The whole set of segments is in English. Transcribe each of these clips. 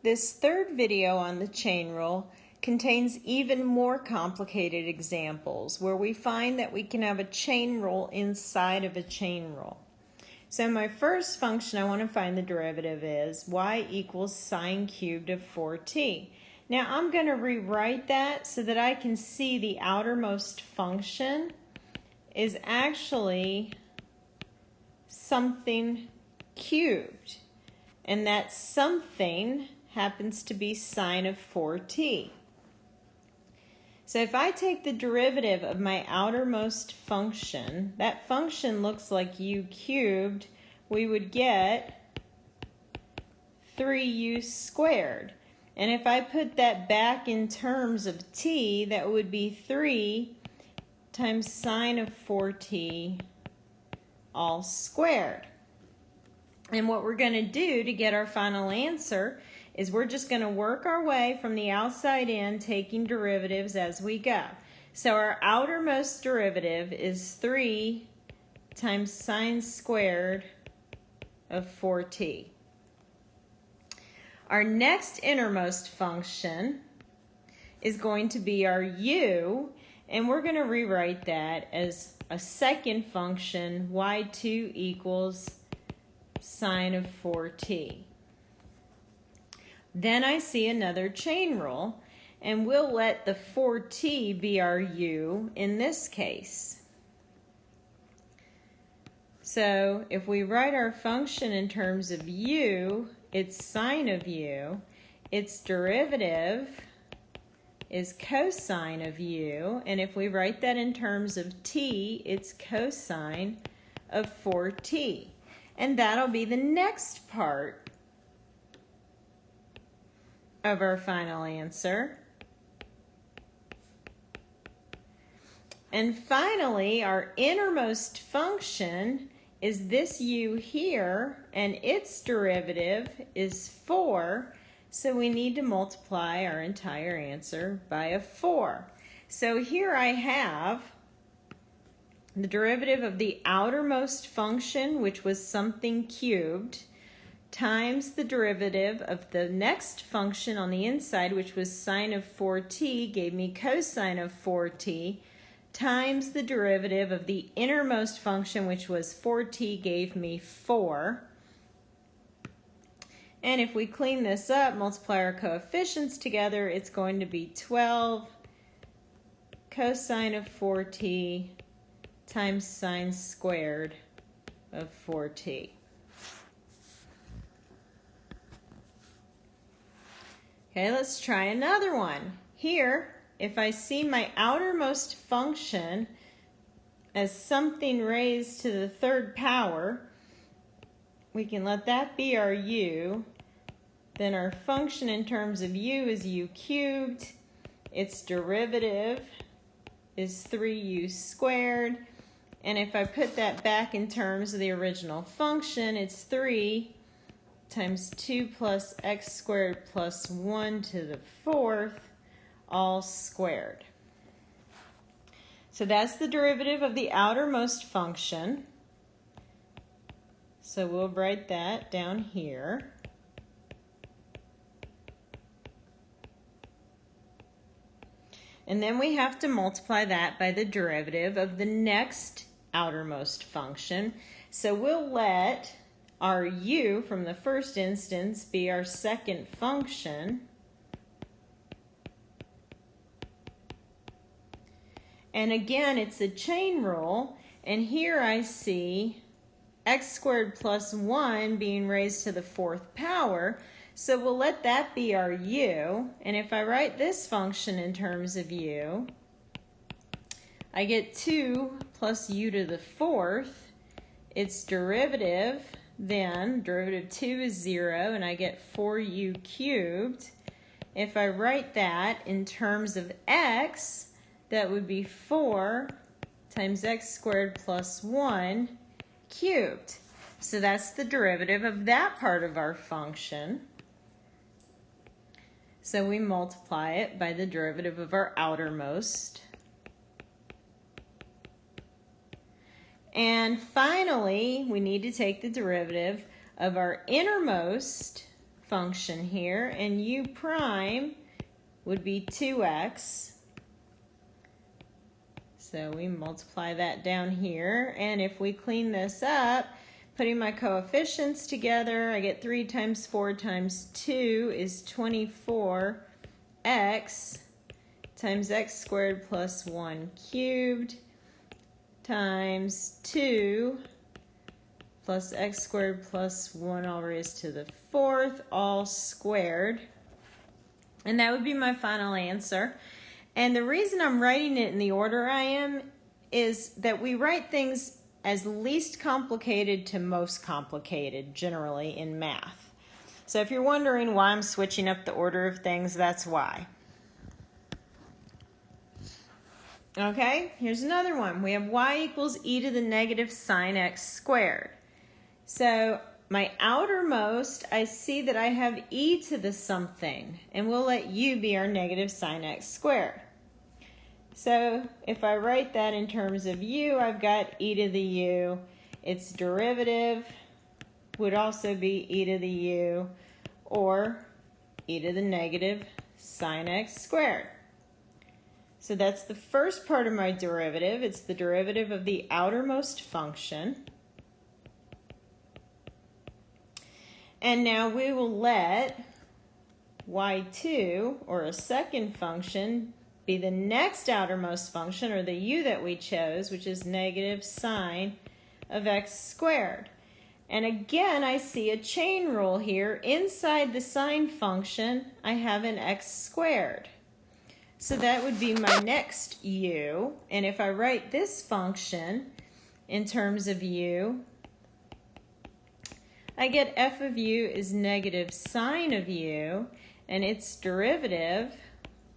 This third video on the chain rule contains even more complicated examples where we find that we can have a chain rule inside of a chain rule. So my first function I want to find the derivative is y equals sine cubed of 4t. Now I'm going to rewrite that so that I can see the outermost function is actually something cubed. And that something happens to be sine of 4t. So if I take the derivative of my outermost function, that function looks like u cubed, we would get 3u squared. And if I put that back in terms of t, that would be 3 times sine of 4t all squared. And what we're going to do to get our final answer is we're just going to work our way from the outside in, taking derivatives as we go. So our outermost derivative is 3 times sine squared of 4t. Our next innermost function is going to be our u, and we're going to rewrite that as a second function, y2 equals sine of 4t. Then I see another chain rule, and we'll let the 4t be our u in this case. So if we write our function in terms of u, it's sine of u, its derivative is cosine of u, and if we write that in terms of t, it's cosine of 4t. And that'll be the next part of our final answer. And finally, our innermost function is this u here, and its derivative is 4, so we need to multiply our entire answer by a 4. So here I have the derivative of the outermost function, which was something cubed, times the derivative of the next function on the inside, which was sine of 4t, gave me cosine of 4t, times the derivative of the innermost function, which was 4t, gave me 4. And if we clean this up, multiply our coefficients together, it's going to be 12 cosine of 4t times sine squared of 4t. Okay, let's try another one. Here, if I see my outermost function as something raised to the third power, we can let that be our u. Then our function in terms of u is u cubed. Its derivative is 3u squared. And if I put that back in terms of the original function, it's 3 times 2 plus x squared plus 1 to the fourth, all squared. So that's the derivative of the outermost function. So we'll write that down here. And then we have to multiply that by the derivative of the next outermost function. So we'll let our u from the first instance be our second function. And again, it's a chain rule. And here I see x squared plus 1 being raised to the fourth power. So we'll let that be our u. And if I write this function in terms of u, I get 2 plus u to the fourth. Its derivative, then, derivative 2 is 0, and I get 4u cubed. If I write that in terms of x, that would be 4 times x squared plus 1 cubed. So that's the derivative of that part of our function. So we multiply it by the derivative of our outermost. And finally, we need to take the derivative of our innermost function here, and u prime would be 2x. So we multiply that down here, and if we clean this up, putting my coefficients together, I get 3 times 4 times 2 is 24x times x squared plus 1 cubed times 2 plus x squared plus 1 all raised to the fourth all squared. And that would be my final answer. And the reason I'm writing it in the order I am is that we write things as least complicated to most complicated generally in math. So if you're wondering why I'm switching up the order of things, that's why. Okay, here's another one. We have y equals e to the negative sine x squared. So my outermost, I see that I have e to the something, and we'll let u be our negative sine x squared. So if I write that in terms of u, I've got e to the u. Its derivative would also be e to the u, or e to the negative sine x squared. So that's the first part of my derivative. It's the derivative of the outermost function. And now we will let y2, or a second function, be the next outermost function, or the u that we chose, which is negative sine of x squared. And again, I see a chain rule here. Inside the sine function, I have an x squared. So that would be my next u. And if I write this function in terms of u, I get f of u is negative sine of u, and its derivative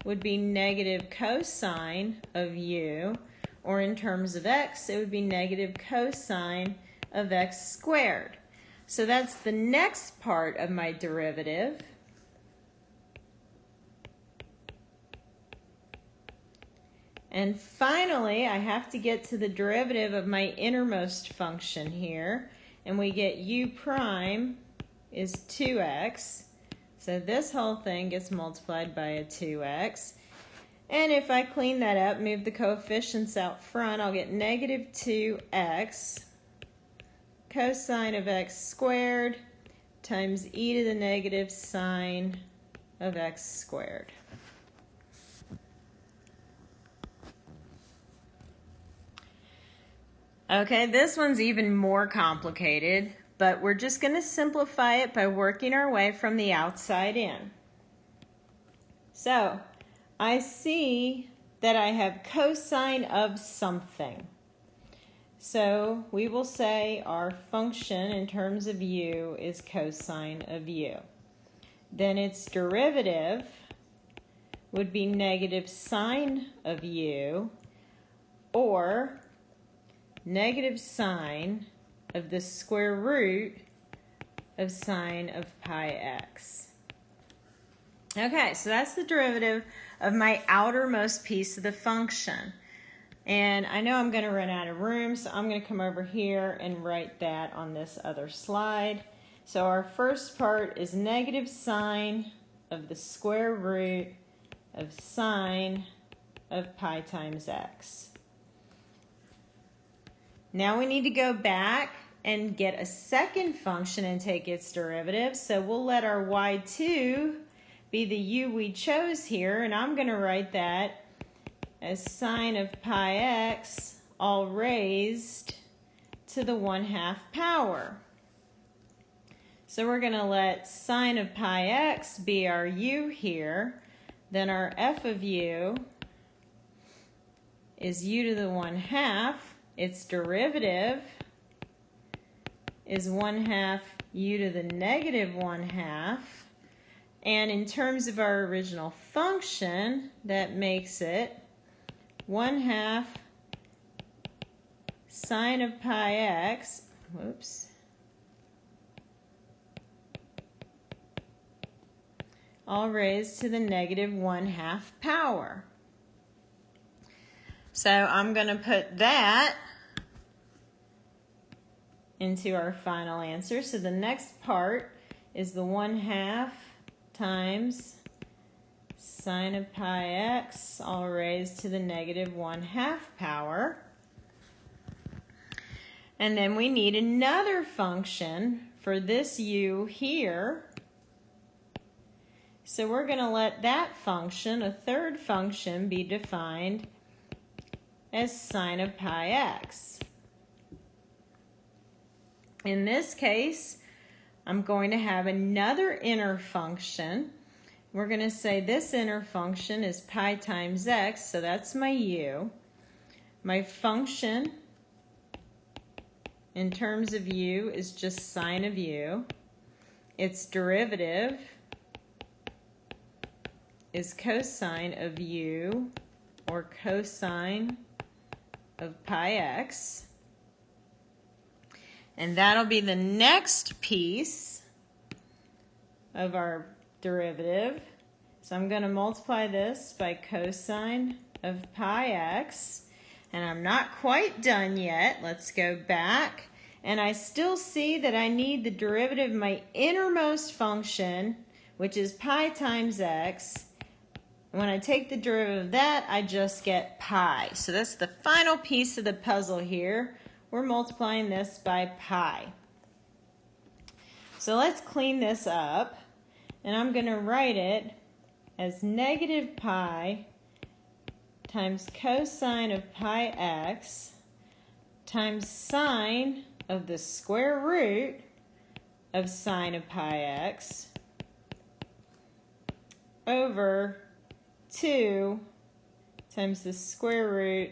would be negative cosine of u, or in terms of x, it would be negative cosine of x squared. So that's the next part of my derivative. And finally, I have to get to the derivative of my innermost function here. And we get u prime is 2x. So this whole thing gets multiplied by a 2x. And if I clean that up, move the coefficients out front, I'll get negative 2x cosine of x squared times e to the negative sine of x squared. Okay, this one's even more complicated, but we're just going to simplify it by working our way from the outside in. So, I see that I have cosine of something. So, we will say our function in terms of u is cosine of u. Then its derivative would be negative sine of u, or negative sine of the square root of sine of pi x. Okay, so that's the derivative of my outermost piece of the function. And I know I'm going to run out of room, so I'm going to come over here and write that on this other slide. So our first part is negative sine of the square root of sine of pi times x. Now we need to go back and get a second function and take its derivative. So we'll let our y2 be the u we chose here, and I'm going to write that as sine of pi x all raised to the 1 half power. So we're going to let sine of pi x be our u here. Then our f of u is u to the 1 half its derivative is 1 half u to the negative 1 half. And in terms of our original function, that makes it 1 half sine of pi x, whoops, all raised to the negative 1 half power. So I'm going to put that into our final answer. So the next part is the 1 half times sine of pi x all raised to the negative 1 half power. And then we need another function for this u here. So we're going to let that function, a third function, be defined as sine of pi x. In this case, I'm going to have another inner function. We're going to say this inner function is pi times x, so that's my u. My function in terms of u is just sine of u. Its derivative is cosine of u or cosine of pi x. And that'll be the next piece of our derivative. So I'm going to multiply this by cosine of pi x. And I'm not quite done yet. Let's go back. And I still see that I need the derivative of my innermost function, which is pi times x. When I take the derivative of that, I just get pi. So that's the final piece of the puzzle here. We're multiplying this by pi. So let's clean this up. And I'm going to write it as negative pi times cosine of pi x times sine of the square root of sine of pi x over 2 times the square root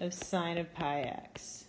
of sine of pi x.